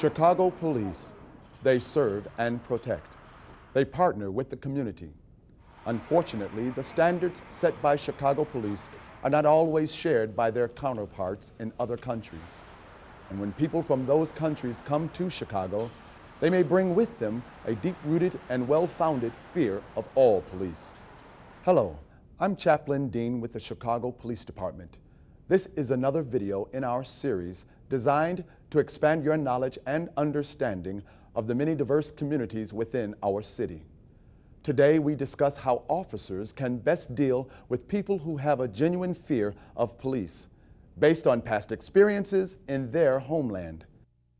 Chicago Police, they serve and protect. They partner with the community. Unfortunately, the standards set by Chicago Police are not always shared by their counterparts in other countries. And when people from those countries come to Chicago, they may bring with them a deep-rooted and well-founded fear of all police. Hello, I'm Chaplain Dean with the Chicago Police Department. This is another video in our series designed to expand your knowledge and understanding of the many diverse communities within our city. Today, we discuss how officers can best deal with people who have a genuine fear of police, based on past experiences in their homeland.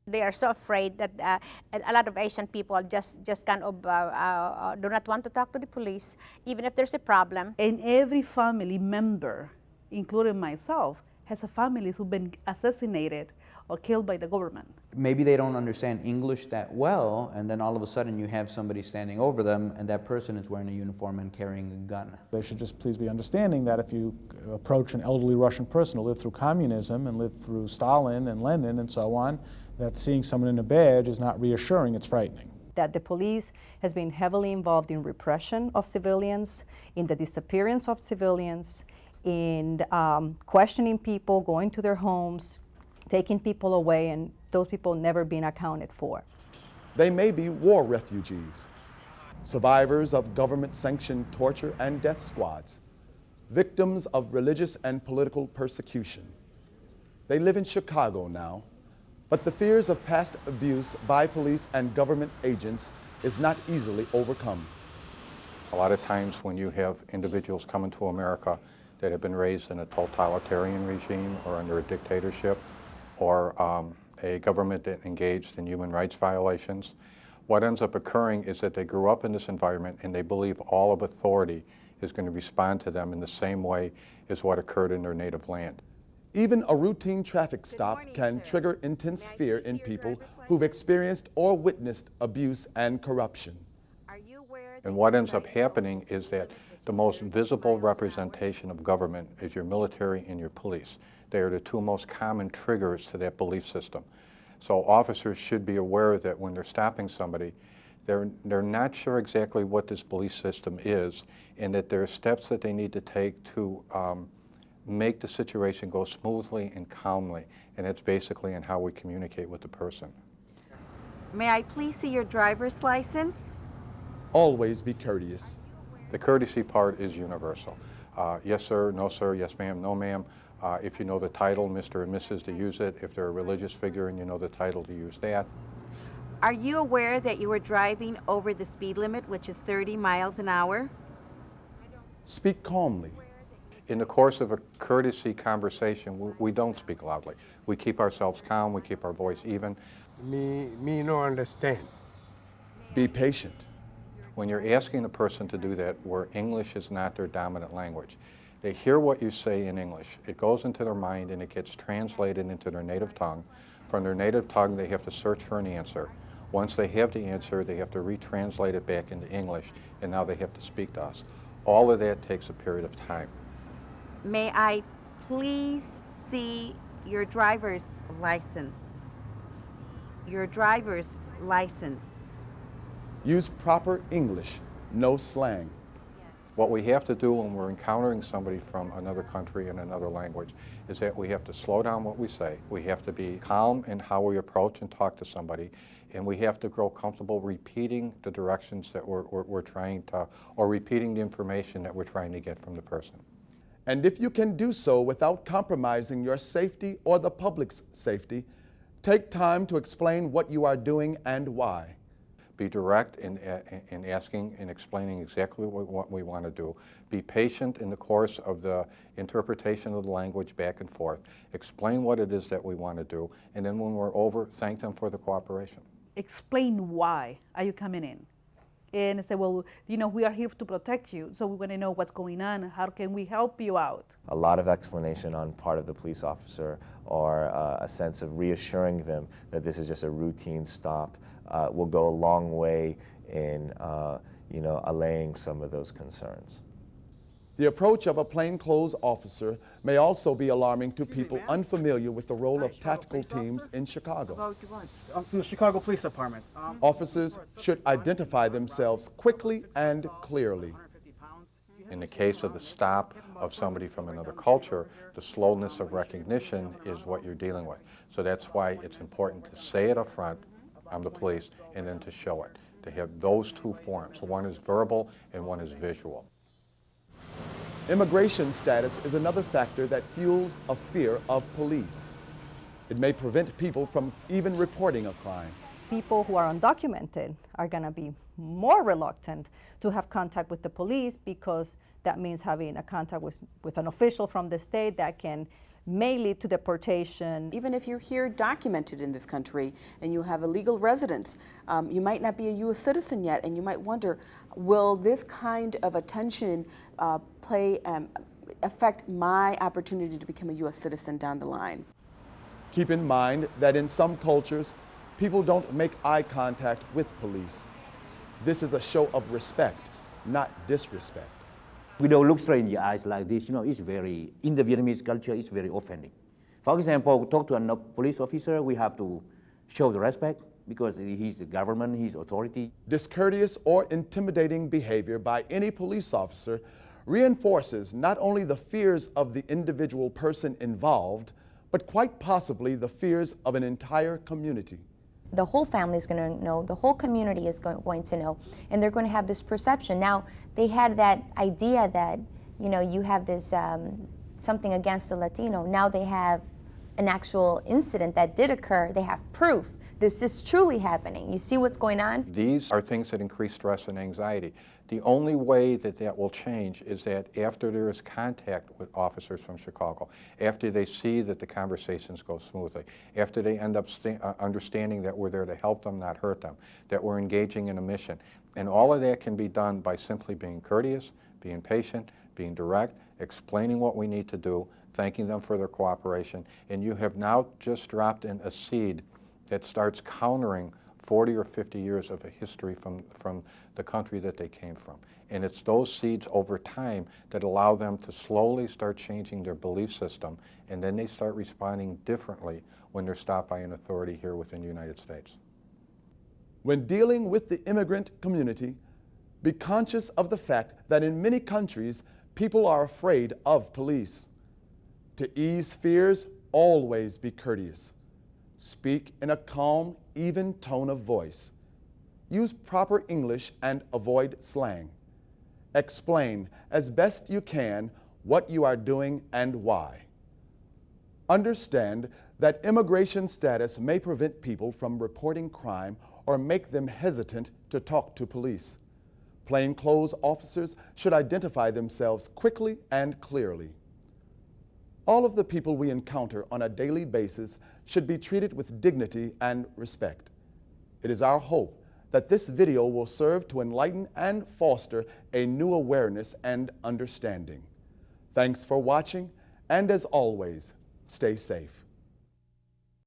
They are so afraid that uh, a lot of Asian people just, just kind of uh, uh, do not want to talk to the police, even if there's a problem. And every family member, including myself, has a family who've been assassinated or killed by the government. Maybe they don't understand English that well, and then all of a sudden you have somebody standing over them, and that person is wearing a uniform and carrying a gun. They should just please be understanding that if you approach an elderly Russian person who lived through communism and lived through Stalin and Lenin and so on, that seeing someone in a badge is not reassuring, it's frightening that the police has been heavily involved in repression of civilians, in the disappearance of civilians, in um, questioning people, going to their homes, taking people away, and those people never being accounted for. They may be war refugees, survivors of government-sanctioned torture and death squads, victims of religious and political persecution. They live in Chicago now, but the fears of past abuse by police and government agents is not easily overcome. A lot of times when you have individuals coming to America that have been raised in a totalitarian regime or under a dictatorship or um, a government that engaged in human rights violations. What ends up occurring is that they grew up in this environment and they believe all of authority is going to respond to them in the same way as what occurred in their native land. Even a routine traffic stop morning, can sir. trigger intense fear in people who've experienced or witnessed abuse and corruption. And what ends up happening is that the most visible representation of government is your military and your police. They are the two most common triggers to that belief system. So officers should be aware that when they're stopping somebody, they're, they're not sure exactly what this belief system is and that there are steps that they need to take to um, make the situation go smoothly and calmly. And it's basically in how we communicate with the person. May I please see your driver's license? Always be courteous. The courtesy part is universal. Uh, yes, sir, no, sir, yes, ma'am, no, ma'am. Uh, if you know the title, Mr. and Mrs., to use it. If they're a religious figure and you know the title, to use that. Are you aware that you were driving over the speed limit, which is 30 miles an hour? Speak calmly. In the course of a courtesy conversation, we, we don't speak loudly. We keep ourselves calm, we keep our voice even. Me, me no understand. Be patient when you're asking a person to do that where English is not their dominant language. They hear what you say in English. It goes into their mind and it gets translated into their native tongue. From their native tongue, they have to search for an answer. Once they have the answer, they have to retranslate it back into English, and now they have to speak to us. All of that takes a period of time. May I please see your driver's license? Your driver's license. Use proper English, no slang. What we have to do when we're encountering somebody from another country and another language is that we have to slow down what we say. We have to be calm in how we approach and talk to somebody. And we have to grow comfortable repeating the directions that we're, we're, we're trying to, or repeating the information that we're trying to get from the person. And if you can do so without compromising your safety or the public's safety, take time to explain what you are doing and why be direct uh, in, in asking and explaining exactly what, what we want to do. Be patient in the course of the interpretation of the language back and forth. Explain what it is that we want to do, and then when we're over, thank them for the cooperation. Explain why are you coming in? And say, well, you know, we are here to protect you, so we want to know what's going on. How can we help you out? A lot of explanation on part of the police officer or uh, a sense of reassuring them that this is just a routine stop uh, will go a long way in, uh, you know, allaying some of those concerns. The approach of a plainclothes officer may also be alarming to people unfamiliar with the role of tactical teams in Chicago. I'm from the Chicago Police Department. Um, Officers should identify themselves quickly and clearly. In the case of the stop of somebody from another culture, the slowness of recognition is what you're dealing with. So that's why it's important to say it up front, I'm the police, and then to show it. To have those two forms. One is verbal and one is visual. Immigration status is another factor that fuels a fear of police. It may prevent people from even reporting a crime. People who are undocumented are going to be more reluctant to have contact with the police because that means having a contact with, with an official from the state that can may lead to deportation. Even if you're here documented in this country and you have a legal residence, um, you might not be a U.S. citizen yet, and you might wonder, will this kind of attention uh, play um, affect my opportunity to become a U.S. citizen down the line? Keep in mind that in some cultures, people don't make eye contact with police. This is a show of respect, not disrespect. We don't look straight in the eyes like this, you know, it's very, in the Vietnamese culture, it's very offending. For example, talk to a police officer, we have to show the respect because he's the government, he's authority. Discourteous or intimidating behavior by any police officer reinforces not only the fears of the individual person involved, but quite possibly the fears of an entire community the whole family is going to know, the whole community is going, going to know, and they're going to have this perception. Now, they had that idea that, you know, you have this um, something against a Latino. Now they have an actual incident that did occur. They have proof. This is truly happening. You see what's going on? These are things that increase stress and anxiety. The only way that that will change is that after there is contact with officers from Chicago, after they see that the conversations go smoothly, after they end up uh, understanding that we're there to help them, not hurt them, that we're engaging in a mission. And all of that can be done by simply being courteous, being patient, being direct, explaining what we need to do, thanking them for their cooperation, and you have now just dropped in a seed that starts countering 40 or 50 years of a history from, from the country that they came from. And it's those seeds over time that allow them to slowly start changing their belief system, and then they start responding differently when they're stopped by an authority here within the United States. When dealing with the immigrant community, be conscious of the fact that in many countries, people are afraid of police. To ease fears, always be courteous. Speak in a calm, even tone of voice. Use proper English and avoid slang. Explain as best you can what you are doing and why. Understand that immigration status may prevent people from reporting crime or make them hesitant to talk to police. Plainclothes officers should identify themselves quickly and clearly. All of the people we encounter on a daily basis should be treated with dignity and respect. It is our hope that this video will serve to enlighten and foster a new awareness and understanding. Thanks for watching, and as always, stay safe.